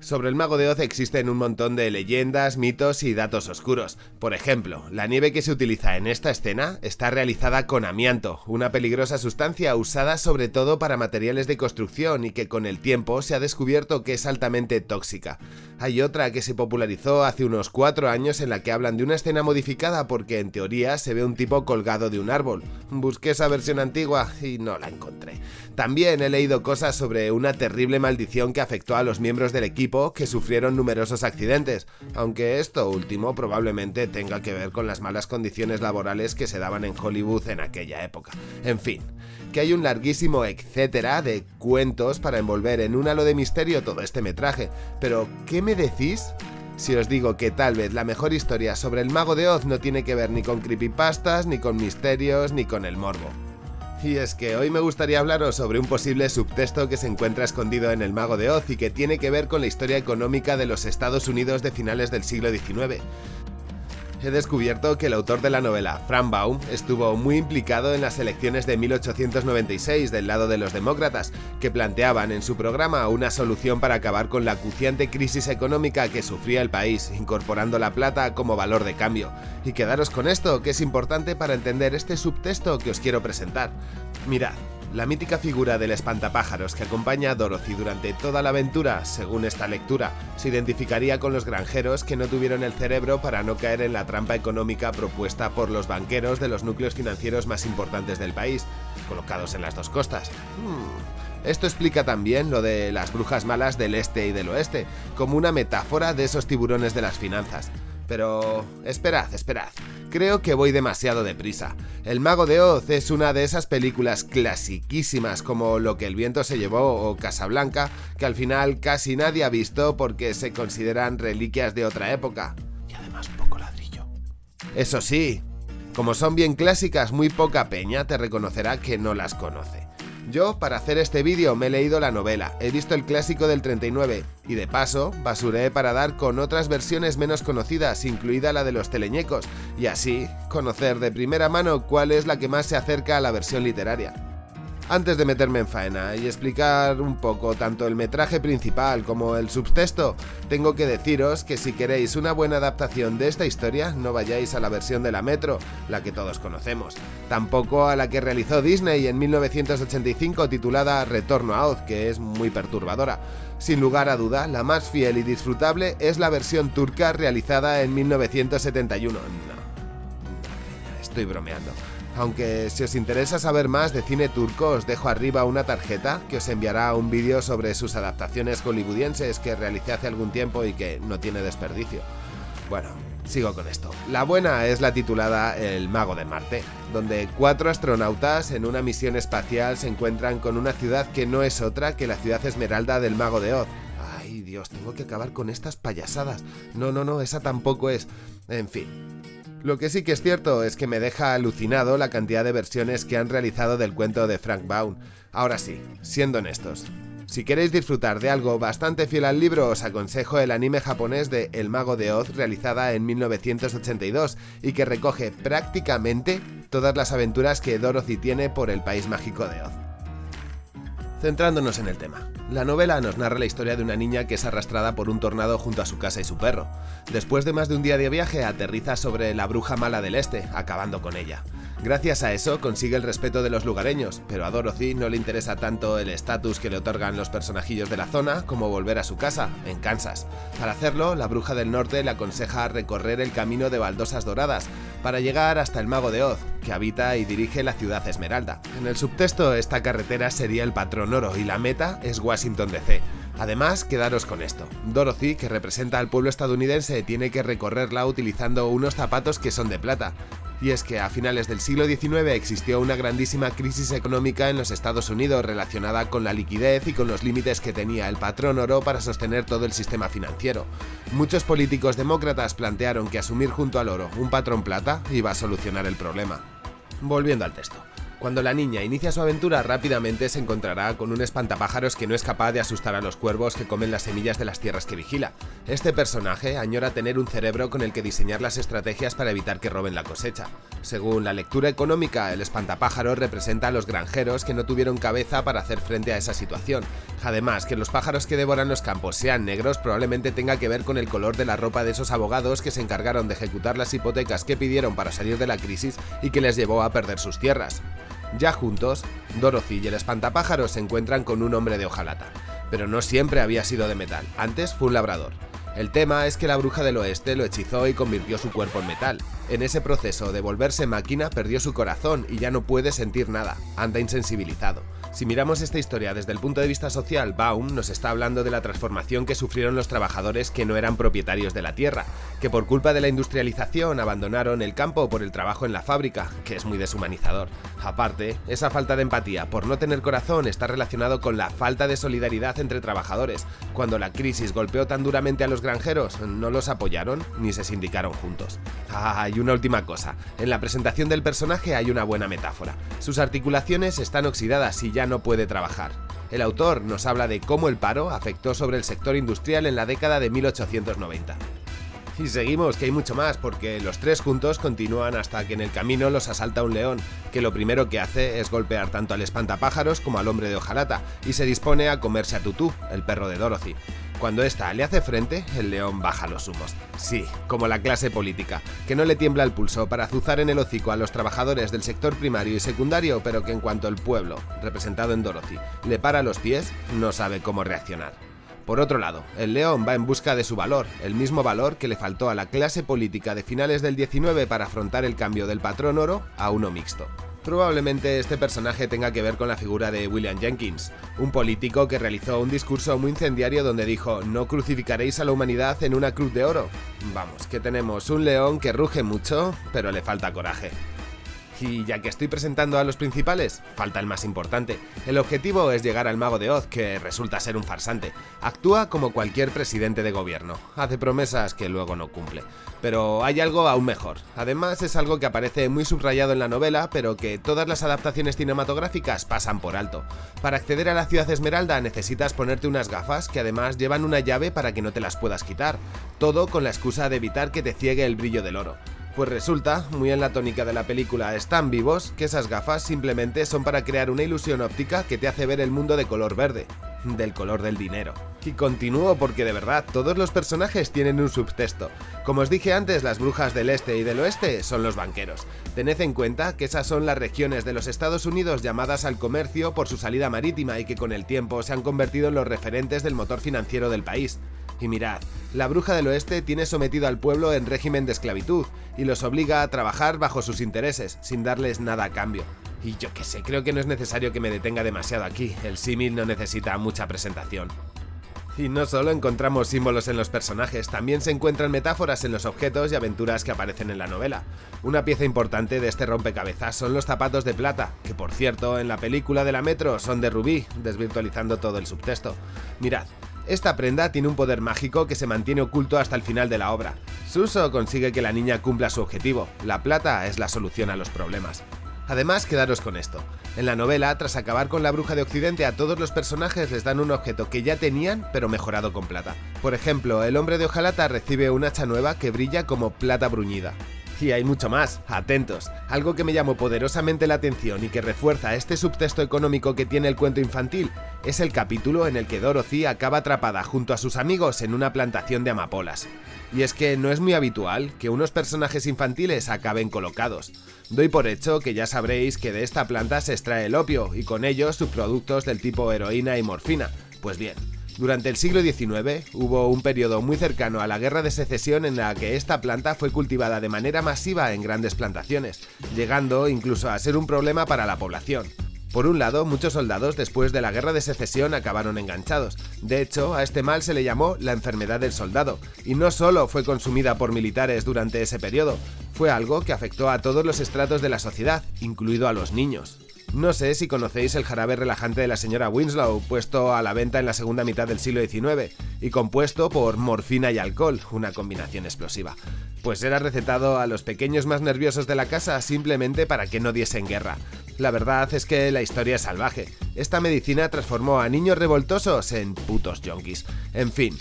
Sobre el Mago de Oz existen un montón de leyendas, mitos y datos oscuros. Por ejemplo, la nieve que se utiliza en esta escena está realizada con amianto, una peligrosa sustancia usada sobre todo para materiales de construcción y que con el tiempo se ha descubierto que es altamente tóxica. Hay otra que se popularizó hace unos 4 años en la que hablan de una escena modificada porque en teoría se ve un tipo colgado de un árbol. Busqué esa versión antigua y no la encontré. También he leído cosas sobre una terrible maldición que afectó a los miembros del equipo que sufrieron numerosos accidentes, aunque esto último probablemente tenga que ver con las malas condiciones laborales que se daban en Hollywood en aquella época. En fin, que hay un larguísimo etcétera de cuentos para envolver en un halo de misterio todo este metraje, pero ¿qué me decís? Si os digo que tal vez la mejor historia sobre el mago de Oz no tiene que ver ni con creepypastas, ni con misterios, ni con el morbo. Y es que hoy me gustaría hablaros sobre un posible subtexto que se encuentra escondido en El Mago de Oz y que tiene que ver con la historia económica de los Estados Unidos de finales del siglo XIX he descubierto que el autor de la novela, Frank Baum, estuvo muy implicado en las elecciones de 1896 del lado de los demócratas, que planteaban en su programa una solución para acabar con la acuciante crisis económica que sufría el país, incorporando la plata como valor de cambio. Y quedaros con esto, que es importante para entender este subtexto que os quiero presentar. Mirad, la mítica figura del espantapájaros que acompaña a Dorothy durante toda la aventura, según esta lectura, se identificaría con los granjeros que no tuvieron el cerebro para no caer en la trampa económica propuesta por los banqueros de los núcleos financieros más importantes del país, colocados en las dos costas. Hmm. Esto explica también lo de las brujas malas del este y del oeste, como una metáfora de esos tiburones de las finanzas. Pero... esperad, esperad. Creo que voy demasiado deprisa. El Mago de Oz es una de esas películas clasiquísimas como Lo que el viento se llevó o Casablanca, que al final casi nadie ha visto porque se consideran reliquias de otra época. Y además poco ladrillo. Eso sí, como son bien clásicas, muy poca peña te reconocerá que no las conoce. Yo, para hacer este vídeo, me he leído la novela, he visto el clásico del 39, y de paso, basuré para dar con otras versiones menos conocidas, incluida la de los teleñecos, y así, conocer de primera mano cuál es la que más se acerca a la versión literaria. Antes de meterme en faena y explicar un poco tanto el metraje principal como el subtexto, tengo que deciros que si queréis una buena adaptación de esta historia, no vayáis a la versión de la Metro, la que todos conocemos, tampoco a la que realizó Disney en 1985 titulada Retorno a Oz, que es muy perturbadora. Sin lugar a duda, la más fiel y disfrutable es la versión turca realizada en 1971. No, estoy bromeando. Aunque si os interesa saber más de cine turco os dejo arriba una tarjeta que os enviará un vídeo sobre sus adaptaciones hollywoodienses que realicé hace algún tiempo y que no tiene desperdicio. Bueno, sigo con esto. La buena es la titulada El Mago de Marte, donde cuatro astronautas en una misión espacial se encuentran con una ciudad que no es otra que la ciudad esmeralda del Mago de Oz. Ay Dios, tengo que acabar con estas payasadas. No, no, no, esa tampoco es. En fin, lo que sí que es cierto es que me deja alucinado la cantidad de versiones que han realizado del cuento de Frank Baum. Ahora sí, siendo honestos, si queréis disfrutar de algo bastante fiel al libro, os aconsejo el anime japonés de El Mago de Oz realizada en 1982 y que recoge prácticamente todas las aventuras que Dorothy tiene por el país mágico de Oz. Centrándonos en el tema. La novela nos narra la historia de una niña que es arrastrada por un tornado junto a su casa y su perro. Después de más de un día de viaje, aterriza sobre la bruja mala del este, acabando con ella. Gracias a eso consigue el respeto de los lugareños, pero a Dorothy no le interesa tanto el estatus que le otorgan los personajillos de la zona como volver a su casa, en Kansas. Para hacerlo, la bruja del norte le aconseja recorrer el camino de baldosas doradas, para llegar hasta el Mago de Oz, que habita y dirige la ciudad Esmeralda. En el subtexto, esta carretera sería el patrón oro y la meta es Washington DC. Además, quedaros con esto. Dorothy, que representa al pueblo estadounidense, tiene que recorrerla utilizando unos zapatos que son de plata, y es que a finales del siglo XIX existió una grandísima crisis económica en los Estados Unidos relacionada con la liquidez y con los límites que tenía el patrón oro para sostener todo el sistema financiero. Muchos políticos demócratas plantearon que asumir junto al oro un patrón plata iba a solucionar el problema. Volviendo al texto. Cuando la niña inicia su aventura, rápidamente se encontrará con un espantapájaros que no es capaz de asustar a los cuervos que comen las semillas de las tierras que vigila. Este personaje añora tener un cerebro con el que diseñar las estrategias para evitar que roben la cosecha. Según la lectura económica, el espantapájaros representa a los granjeros que no tuvieron cabeza para hacer frente a esa situación. Además, que los pájaros que devoran los campos sean negros probablemente tenga que ver con el color de la ropa de esos abogados que se encargaron de ejecutar las hipotecas que pidieron para salir de la crisis y que les llevó a perder sus tierras. Ya juntos, Dorothy y el espantapájaros se encuentran con un hombre de hojalata. Pero no siempre había sido de metal, antes fue un labrador. El tema es que la bruja del oeste lo hechizó y convirtió su cuerpo en metal. En ese proceso de volverse máquina perdió su corazón y ya no puede sentir nada, anda insensibilizado. Si miramos esta historia desde el punto de vista social, Baum nos está hablando de la transformación que sufrieron los trabajadores que no eran propietarios de la tierra, que por culpa de la industrialización abandonaron el campo por el trabajo en la fábrica, que es muy deshumanizador. Aparte, esa falta de empatía por no tener corazón está relacionado con la falta de solidaridad entre trabajadores. Cuando la crisis golpeó tan duramente a los granjeros, no los apoyaron ni se sindicaron juntos. Ah, y una última cosa, en la presentación del personaje hay una buena metáfora. Sus articulaciones están oxidadas y ya no puede trabajar. El autor nos habla de cómo el paro afectó sobre el sector industrial en la década de 1890. Y seguimos, que hay mucho más, porque los tres juntos continúan hasta que en el camino los asalta un león, que lo primero que hace es golpear tanto al espantapájaros como al hombre de hojalata, y se dispone a comerse a Tutú, el perro de Dorothy. Cuando ésta le hace frente, el león baja los humos. Sí, como la clase política, que no le tiembla el pulso para azuzar en el hocico a los trabajadores del sector primario y secundario, pero que en cuanto el pueblo, representado en Dorothy, le para los pies, no sabe cómo reaccionar. Por otro lado, el león va en busca de su valor, el mismo valor que le faltó a la clase política de finales del 19 para afrontar el cambio del patrón oro a uno mixto. Probablemente este personaje tenga que ver con la figura de William Jenkins, un político que realizó un discurso muy incendiario donde dijo no crucificaréis a la humanidad en una cruz de oro. Vamos, que tenemos un león que ruge mucho, pero le falta coraje. Y ya que estoy presentando a los principales, falta el más importante. El objetivo es llegar al mago de Oz, que resulta ser un farsante. Actúa como cualquier presidente de gobierno, hace promesas que luego no cumple. Pero hay algo aún mejor. Además es algo que aparece muy subrayado en la novela, pero que todas las adaptaciones cinematográficas pasan por alto. Para acceder a la ciudad Esmeralda necesitas ponerte unas gafas que además llevan una llave para que no te las puedas quitar. Todo con la excusa de evitar que te ciegue el brillo del oro. Pues resulta, muy en la tónica de la película Están vivos, que esas gafas simplemente son para crear una ilusión óptica que te hace ver el mundo de color verde, del color del dinero. Y continúo porque de verdad, todos los personajes tienen un subtexto. Como os dije antes, las brujas del este y del oeste son los banqueros. Tened en cuenta que esas son las regiones de los Estados Unidos llamadas al comercio por su salida marítima y que con el tiempo se han convertido en los referentes del motor financiero del país. Y mirad, la bruja del oeste tiene sometido al pueblo en régimen de esclavitud y los obliga a trabajar bajo sus intereses, sin darles nada a cambio. Y yo que sé, creo que no es necesario que me detenga demasiado aquí, el símil no necesita mucha presentación. Y no solo encontramos símbolos en los personajes, también se encuentran metáforas en los objetos y aventuras que aparecen en la novela. Una pieza importante de este rompecabezas son los zapatos de plata, que por cierto en la película de la Metro son de rubí, desvirtualizando todo el subtexto. Mirad, esta prenda tiene un poder mágico que se mantiene oculto hasta el final de la obra. Su uso consigue que la niña cumpla su objetivo, la plata es la solución a los problemas. Además, quedaros con esto. En la novela, tras acabar con la bruja de Occidente, a todos los personajes les dan un objeto que ya tenían, pero mejorado con plata. Por ejemplo, el hombre de hojalata recibe un hacha nueva que brilla como plata bruñida. Y hay mucho más, atentos. Algo que me llamó poderosamente la atención y que refuerza este subtexto económico que tiene el cuento infantil es el capítulo en el que Dorothy acaba atrapada junto a sus amigos en una plantación de amapolas. Y es que no es muy habitual que unos personajes infantiles acaben colocados. Doy por hecho que ya sabréis que de esta planta se extrae el opio y con ello subproductos del tipo heroína y morfina. Pues bien, durante el siglo XIX hubo un periodo muy cercano a la Guerra de Secesión en la que esta planta fue cultivada de manera masiva en grandes plantaciones, llegando incluso a ser un problema para la población. Por un lado, muchos soldados después de la guerra de secesión acabaron enganchados. De hecho, a este mal se le llamó la enfermedad del soldado, y no solo fue consumida por militares durante ese periodo, fue algo que afectó a todos los estratos de la sociedad, incluido a los niños. No sé si conocéis el jarabe relajante de la señora Winslow, puesto a la venta en la segunda mitad del siglo XIX y compuesto por morfina y alcohol, una combinación explosiva. Pues era recetado a los pequeños más nerviosos de la casa simplemente para que no diesen guerra. La verdad es que la historia es salvaje. Esta medicina transformó a niños revoltosos en putos yonkis. En fin,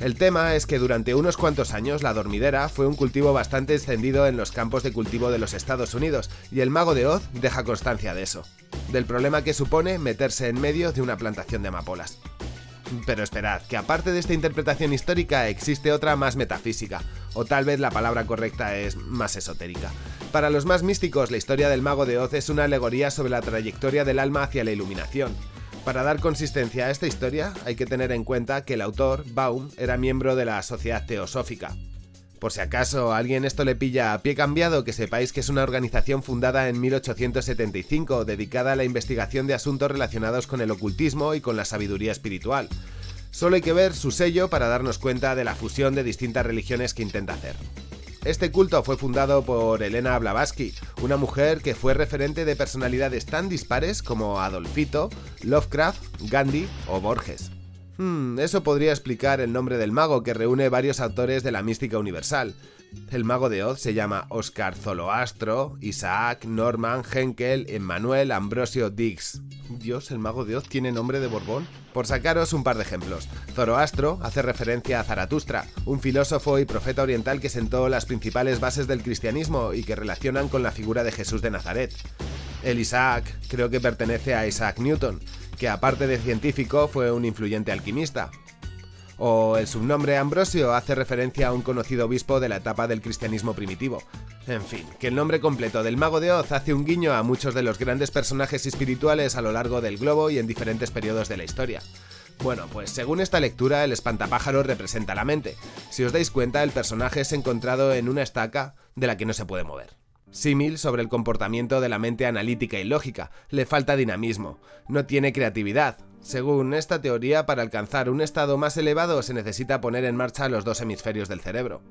El tema es que durante unos cuantos años la dormidera fue un cultivo bastante extendido en los campos de cultivo de los Estados Unidos y el mago de Oz deja constancia de eso, del problema que supone meterse en medio de una plantación de amapolas. Pero esperad, que aparte de esta interpretación histórica existe otra más metafísica, o tal vez la palabra correcta es más esotérica. Para los más místicos, la historia del mago de Oz es una alegoría sobre la trayectoria del alma hacia la iluminación. Para dar consistencia a esta historia, hay que tener en cuenta que el autor, Baum, era miembro de la Sociedad Teosófica, por si acaso alguien esto le pilla a pie cambiado, que sepáis que es una organización fundada en 1875 dedicada a la investigación de asuntos relacionados con el ocultismo y con la sabiduría espiritual. Solo hay que ver su sello para darnos cuenta de la fusión de distintas religiones que intenta hacer. Este culto fue fundado por Elena Blavatsky, una mujer que fue referente de personalidades tan dispares como Adolfito, Lovecraft, Gandhi o Borges. Hmm, eso podría explicar el nombre del mago que reúne varios autores de la mística universal. El mago de Oz se llama Oscar Zoloastro, Isaac, Norman, Henkel, Emmanuel, Ambrosio Dix. Dios, el mago de Oz tiene nombre de Borbón. Por sacaros un par de ejemplos, Zoroastro hace referencia a Zaratustra, un filósofo y profeta oriental que sentó las principales bases del cristianismo y que relacionan con la figura de Jesús de Nazaret. El Isaac creo que pertenece a Isaac Newton, que aparte de científico fue un influyente alquimista. O el subnombre Ambrosio hace referencia a un conocido obispo de la etapa del cristianismo primitivo. En fin, que el nombre completo del Mago de Oz hace un guiño a muchos de los grandes personajes espirituales a lo largo del globo y en diferentes periodos de la historia. Bueno, pues según esta lectura, el espantapájaro representa la mente. Si os dais cuenta, el personaje es encontrado en una estaca de la que no se puede mover. Símil sobre el comportamiento de la mente analítica y lógica, le falta dinamismo, no tiene creatividad. Según esta teoría, para alcanzar un estado más elevado se necesita poner en marcha los dos hemisferios del cerebro.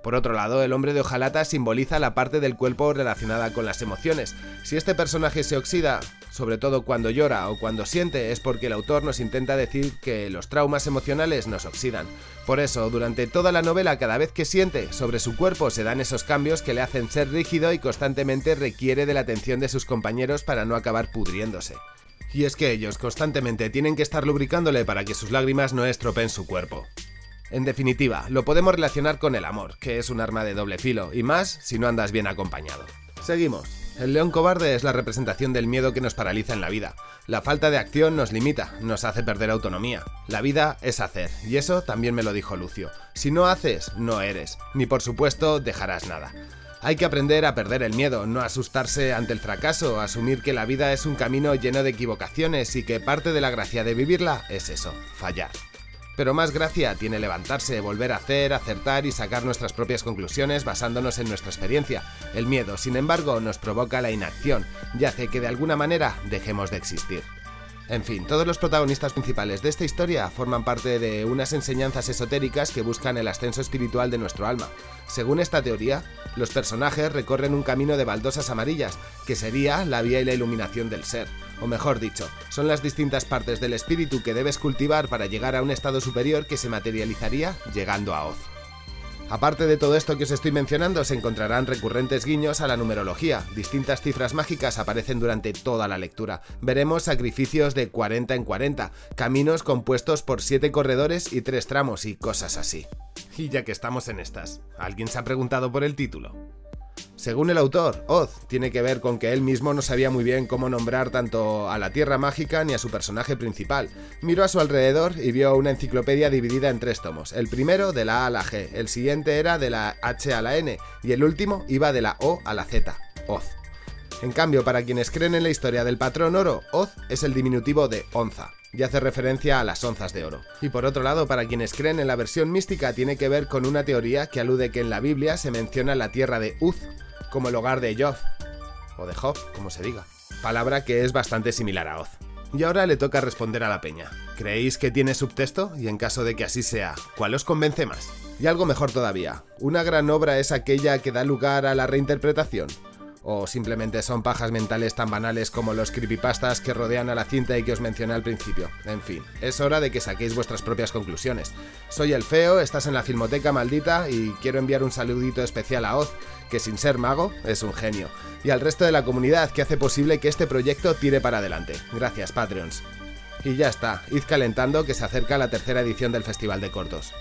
Por otro lado, el hombre de hojalata simboliza la parte del cuerpo relacionada con las emociones. Si este personaje se oxida, sobre todo cuando llora o cuando siente, es porque el autor nos intenta decir que los traumas emocionales nos oxidan. Por eso, durante toda la novela, cada vez que siente, sobre su cuerpo se dan esos cambios que le hacen ser rígido y constantemente requiere de la atención de sus compañeros para no acabar pudriéndose. Y es que ellos constantemente tienen que estar lubricándole para que sus lágrimas no estropeen su cuerpo. En definitiva, lo podemos relacionar con el amor, que es un arma de doble filo, y más si no andas bien acompañado. Seguimos. El león cobarde es la representación del miedo que nos paraliza en la vida. La falta de acción nos limita, nos hace perder autonomía. La vida es hacer, y eso también me lo dijo Lucio. Si no haces, no eres, ni por supuesto dejarás nada. Hay que aprender a perder el miedo, no asustarse ante el fracaso, asumir que la vida es un camino lleno de equivocaciones y que parte de la gracia de vivirla es eso, fallar. Pero más gracia tiene levantarse, volver a hacer, acertar y sacar nuestras propias conclusiones basándonos en nuestra experiencia. El miedo, sin embargo, nos provoca la inacción y hace que de alguna manera dejemos de existir. En fin, todos los protagonistas principales de esta historia forman parte de unas enseñanzas esotéricas que buscan el ascenso espiritual de nuestro alma. Según esta teoría, los personajes recorren un camino de baldosas amarillas, que sería la vía y la iluminación del ser. O mejor dicho, son las distintas partes del espíritu que debes cultivar para llegar a un estado superior que se materializaría llegando a Oz. Aparte de todo esto que os estoy mencionando, se encontrarán recurrentes guiños a la numerología. Distintas cifras mágicas aparecen durante toda la lectura. Veremos sacrificios de 40 en 40, caminos compuestos por 7 corredores y 3 tramos y cosas así. Y ya que estamos en estas, ¿alguien se ha preguntado por el título? Según el autor, Oz tiene que ver con que él mismo no sabía muy bien cómo nombrar tanto a la Tierra Mágica ni a su personaje principal. Miró a su alrededor y vio una enciclopedia dividida en tres tomos. El primero de la A a la G, el siguiente era de la H a la N y el último iba de la O a la Z, Oz. En cambio, para quienes creen en la historia del patrón oro, Oz es el diminutivo de onza y hace referencia a las onzas de oro. Y por otro lado, para quienes creen en la versión mística, tiene que ver con una teoría que alude que en la Biblia se menciona la tierra de Uz, como el hogar de Job, o de Job, como se diga, palabra que es bastante similar a Oz. Y ahora le toca responder a la peña. ¿Creéis que tiene subtexto? Y en caso de que así sea, ¿cuál os convence más? Y algo mejor todavía, ¿una gran obra es aquella que da lugar a la reinterpretación? ¿O simplemente son pajas mentales tan banales como los creepypastas que rodean a la cinta y que os mencioné al principio? En fin, es hora de que saquéis vuestras propias conclusiones. Soy el Feo, estás en la Filmoteca Maldita y quiero enviar un saludito especial a Oz, que sin ser mago es un genio, y al resto de la comunidad que hace posible que este proyecto tire para adelante. Gracias, Patreons. Y ya está, id calentando que se acerca la tercera edición del Festival de Cortos.